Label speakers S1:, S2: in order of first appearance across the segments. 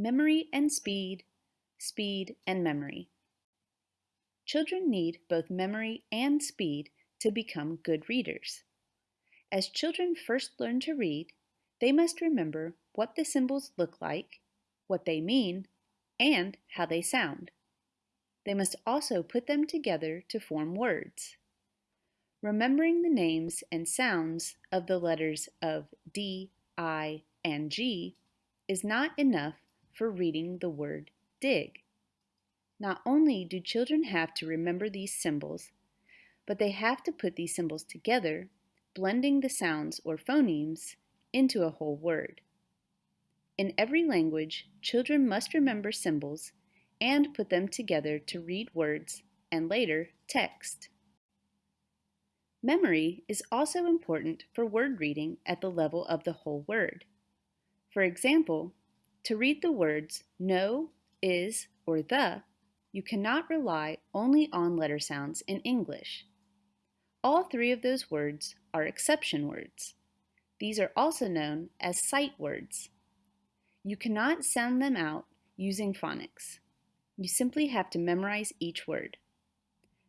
S1: Memory and speed, speed and memory. Children need both memory and speed to become good readers. As children first learn to read, they must remember what the symbols look like, what they mean, and how they sound. They must also put them together to form words. Remembering the names and sounds of the letters of D, I, and G is not enough for reading the word dig. Not only do children have to remember these symbols, but they have to put these symbols together, blending the sounds or phonemes into a whole word. In every language, children must remember symbols and put them together to read words and later text. Memory is also important for word reading at the level of the whole word. For example, to read the words no, is, or the, you cannot rely only on letter sounds in English. All three of those words are exception words. These are also known as sight words. You cannot sound them out using phonics. You simply have to memorize each word.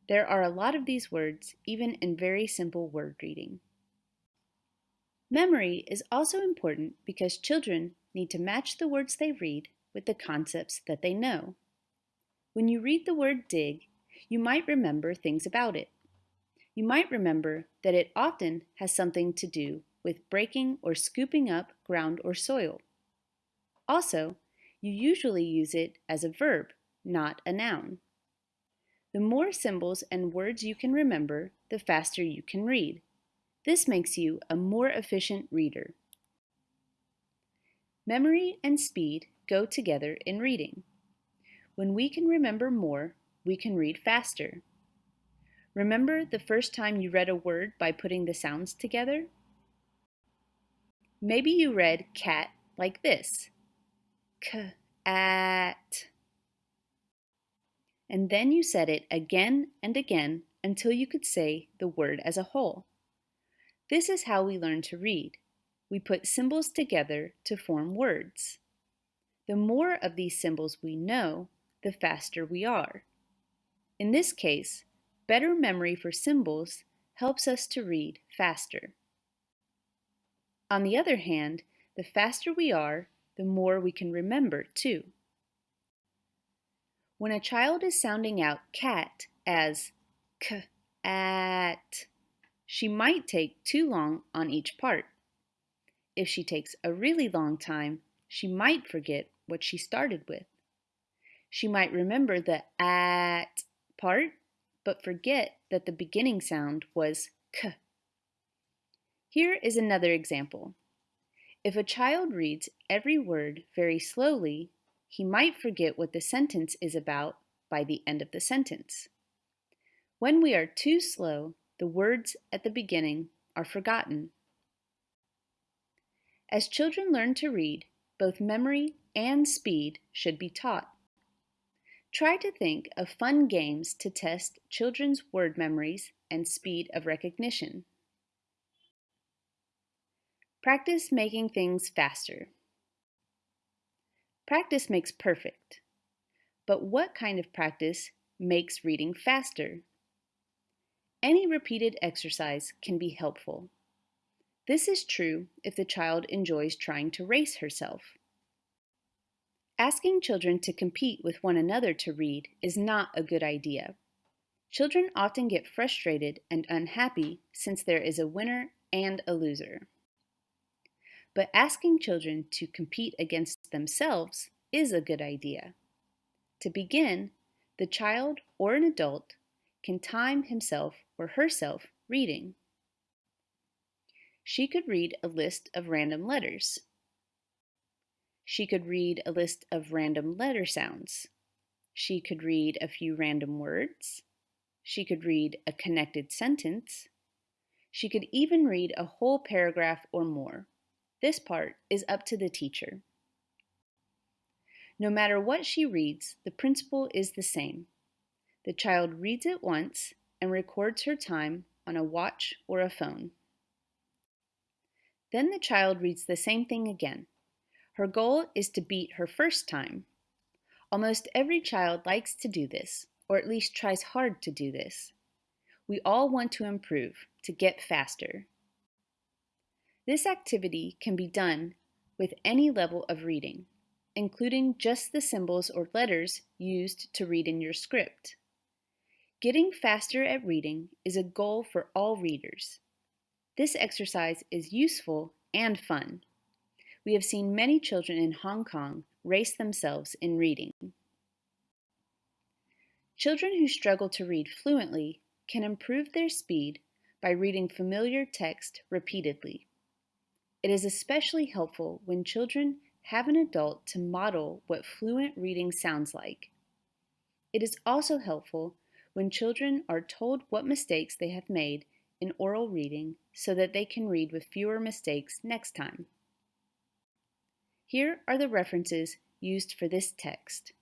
S1: There are a lot of these words, even in very simple word reading. Memory is also important because children need to match the words they read with the concepts that they know. When you read the word dig, you might remember things about it. You might remember that it often has something to do with breaking or scooping up ground or soil. Also, you usually use it as a verb, not a noun. The more symbols and words you can remember, the faster you can read. This makes you a more efficient reader. Memory and speed go together in reading. When we can remember more, we can read faster. Remember the first time you read a word by putting the sounds together? Maybe you read cat like this k at. And then you said it again and again until you could say the word as a whole. This is how we learn to read. We put symbols together to form words. The more of these symbols we know, the faster we are. In this case, better memory for symbols helps us to read faster. On the other hand, the faster we are, the more we can remember too. When a child is sounding out cat as k, at, she might take too long on each part. If she takes a really long time, she might forget what she started with. She might remember the at part, but forget that the beginning sound was k. Here is another example. If a child reads every word very slowly, he might forget what the sentence is about by the end of the sentence. When we are too slow, the words at the beginning are forgotten. As children learn to read, both memory and speed should be taught. Try to think of fun games to test children's word memories and speed of recognition. Practice making things faster. Practice makes perfect. But what kind of practice makes reading faster? Any repeated exercise can be helpful. This is true if the child enjoys trying to race herself. Asking children to compete with one another to read is not a good idea. Children often get frustrated and unhappy since there is a winner and a loser. But asking children to compete against themselves is a good idea. To begin, the child or an adult can time himself or herself reading. She could read a list of random letters. She could read a list of random letter sounds. She could read a few random words. She could read a connected sentence. She could even read a whole paragraph or more. This part is up to the teacher. No matter what she reads, the principle is the same. The child reads it once and records her time on a watch or a phone. Then the child reads the same thing again. Her goal is to beat her first time. Almost every child likes to do this, or at least tries hard to do this. We all want to improve, to get faster. This activity can be done with any level of reading, including just the symbols or letters used to read in your script. Getting faster at reading is a goal for all readers. This exercise is useful and fun. We have seen many children in Hong Kong race themselves in reading. Children who struggle to read fluently can improve their speed by reading familiar text repeatedly. It is especially helpful when children have an adult to model what fluent reading sounds like. It is also helpful when children are told what mistakes they have made in oral reading so that they can read with fewer mistakes next time. Here are the references used for this text.